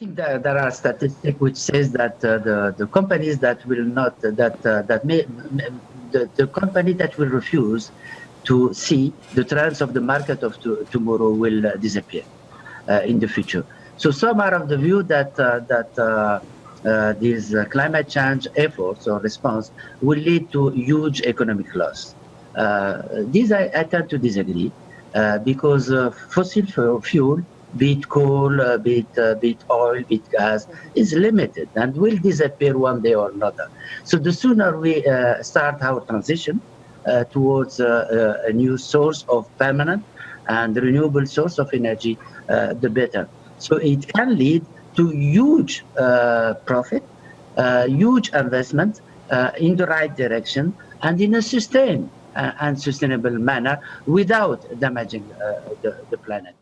think that there are statistics which says that uh, the the companies that will not that uh, that may the, the company that will refuse to see the trends of the market of to, tomorrow will uh, disappear uh, in the future. So some are of the view that uh, that uh, these climate change efforts or response will lead to huge economic loss. these I, I, tend to disagree because fossil fuel be it coal, uh, be, it, uh, be it oil, be it gas, is limited and will disappear one day or another. So the sooner we uh, start our transition uh, towards uh, uh, a new source of permanent and renewable source of energy, the better. So it can lead to huge profit, huge investment in the right direction and in a sustained and sustainable manner without damaging the, the planet.